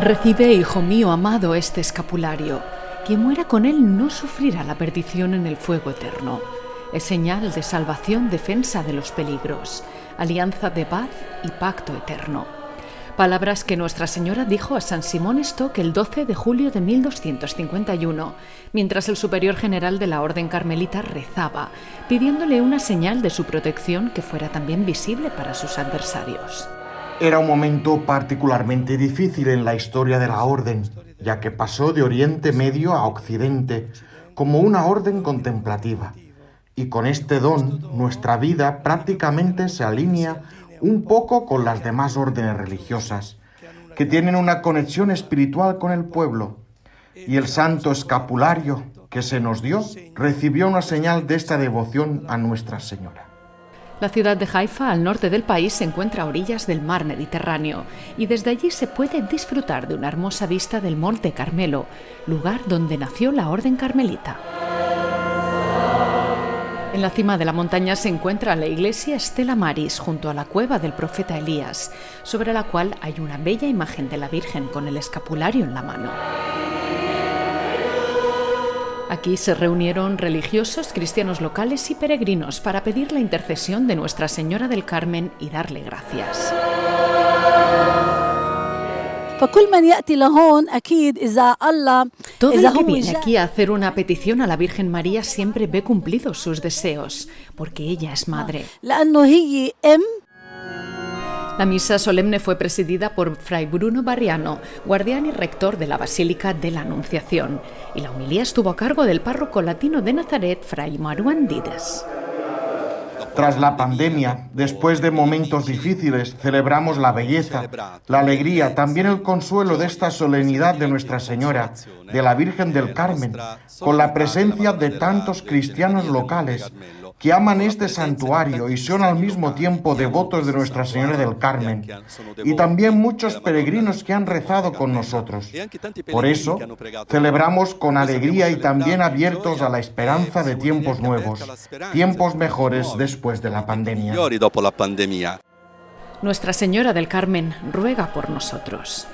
Recibe, hijo mío amado, este escapulario. Quien muera con él no sufrirá la perdición en el fuego eterno. Es señal de salvación, defensa de los peligros, alianza de paz y pacto eterno. Palabras que Nuestra Señora dijo a San Simón Stock el 12 de julio de 1251, mientras el superior general de la Orden Carmelita rezaba, pidiéndole una señal de su protección que fuera también visible para sus adversarios. Era un momento particularmente difícil en la historia de la orden, ya que pasó de Oriente Medio a Occidente como una orden contemplativa. Y con este don, nuestra vida prácticamente se alinea un poco con las demás órdenes religiosas, que tienen una conexión espiritual con el pueblo. Y el santo escapulario que se nos dio recibió una señal de esta devoción a Nuestra Señora. La ciudad de Haifa, al norte del país, se encuentra a orillas del mar Mediterráneo y desde allí se puede disfrutar de una hermosa vista del Monte Carmelo, lugar donde nació la Orden Carmelita. En la cima de la montaña se encuentra la iglesia Estela Maris, junto a la cueva del profeta Elías, sobre la cual hay una bella imagen de la Virgen con el escapulario en la mano. Aquí se reunieron religiosos, cristianos locales y peregrinos para pedir la intercesión de Nuestra Señora del Carmen y darle gracias. Todo el que viene aquí a hacer una petición a la Virgen María siempre ve cumplidos sus deseos, porque ella es madre. La misa solemne fue presidida por Fray Bruno Barriano, guardián y rector de la Basílica de la Anunciación, y la homilía estuvo a cargo del párroco latino de Nazaret, Fray Maruán Dides. Tras la pandemia, después de momentos difíciles, celebramos la belleza, la alegría, también el consuelo de esta solemnidad de Nuestra Señora, de la Virgen del Carmen, con la presencia de tantos cristianos locales que aman este santuario y son al mismo tiempo devotos de Nuestra Señora del Carmen, y también muchos peregrinos que han rezado con nosotros. Por eso, celebramos con alegría y también abiertos a la esperanza de tiempos nuevos, tiempos mejores después de la pandemia. Nuestra Señora del Carmen ruega por nosotros.